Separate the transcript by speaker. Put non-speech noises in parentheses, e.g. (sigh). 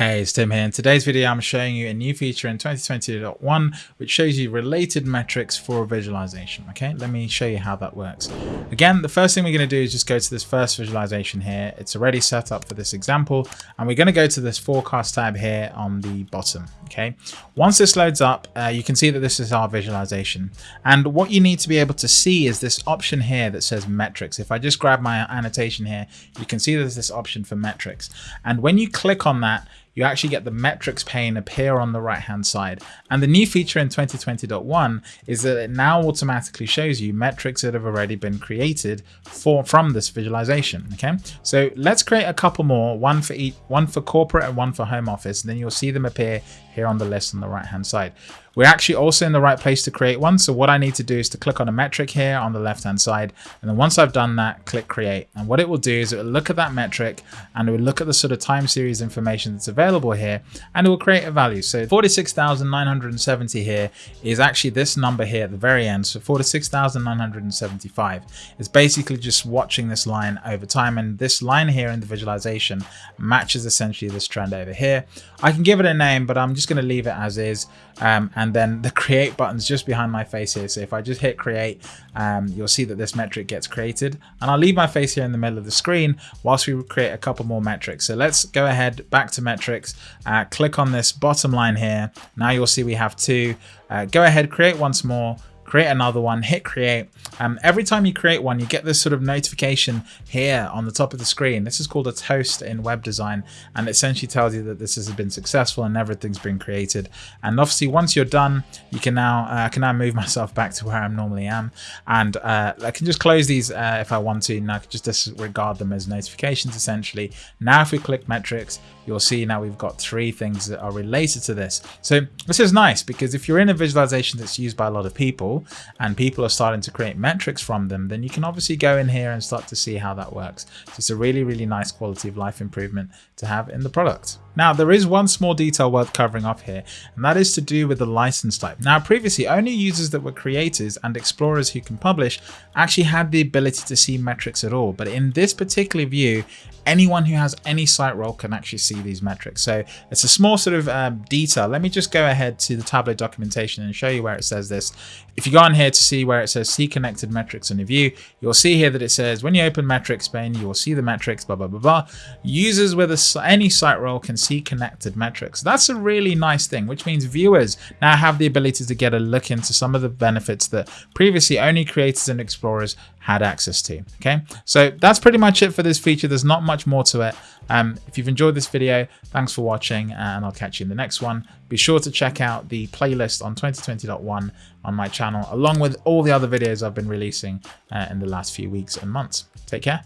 Speaker 1: Hey, it's Tim here. In today's video, I'm showing you a new feature in 2020.1, which shows you related metrics for visualization. Okay, let me show you how that works. Again, the first thing we're going to do is just go to this first visualization here. It's already set up for this example, and we're going to go to this forecast tab here on the bottom. Okay, once this loads up, uh, you can see that this is our visualization. And what you need to be able to see is this option here that says metrics. If I just grab my annotation here, you can see there's this option for metrics. And when you click on that, you actually get the metrics pane appear on the right hand side. And the new feature in 2020.1 is that it now automatically shows you metrics that have already been created for from this visualization. Okay, so let's create a couple more, one for each, one for corporate and one for home office, and then you'll see them appear here on the list on the right hand side. We're actually also in the right place to create one. So what I need to do is to click on a metric here on the left hand side. And then once I've done that, click create. And what it will do is it will look at that metric and it will look at the sort of time series information that's available here and it will create a value. So 46,970 here is actually this number here at the very end. So 46,975 is basically just watching this line over time. And this line here in the visualization matches essentially this trend over here. I can give it a name, but I'm just going to leave it as is. Um, and then the create button's just behind my face here. So if I just hit create, um, you'll see that this metric gets created. And I'll leave my face here in the middle of the screen whilst we create a couple more metrics. So let's go ahead back to metrics, uh, click on this bottom line here. Now you'll see we have two. Uh, go ahead, create once more create another one, hit create. Um, every time you create one, you get this sort of notification here on the top of the screen. This is called a toast in web design, and it essentially tells you that this has been successful and everything's been created. And obviously, once you're done, you can now uh, I can now move (laughs) myself back to where I normally am, and uh, I can just close these uh, if I want to, and I can just disregard them as notifications essentially. Now, if we click metrics, you'll see now we've got three things that are related to this. So this is nice because if you're in a visualization that's used by a lot of people, and people are starting to create metrics from them, then you can obviously go in here and start to see how that works. So it's a really, really nice quality of life improvement to have in the product. Now, there is one small detail worth covering off here, and that is to do with the license type. Now, previously, only users that were creators and explorers who can publish actually had the ability to see metrics at all. But in this particular view, anyone who has any site role can actually see these metrics. So it's a small sort of um, detail. Let me just go ahead to the Tableau documentation and show you where it says this. If you go on here to see where it says see connected metrics in a view, you'll see here that it says when you open metrics pane, you will see the metrics, blah, blah, blah, blah. Users with a, any site role can see connected metrics. That's a really nice thing, which means viewers now have the ability to get a look into some of the benefits that previously only creators and explorers had access to. Okay, so that's pretty much it for this feature. There's not much more to it. Um, if you've enjoyed this video, thanks for watching and I'll catch you in the next one. Be sure to check out the playlist on 2020.1 on my channel, along with all the other videos I've been releasing uh, in the last few weeks and months. Take care.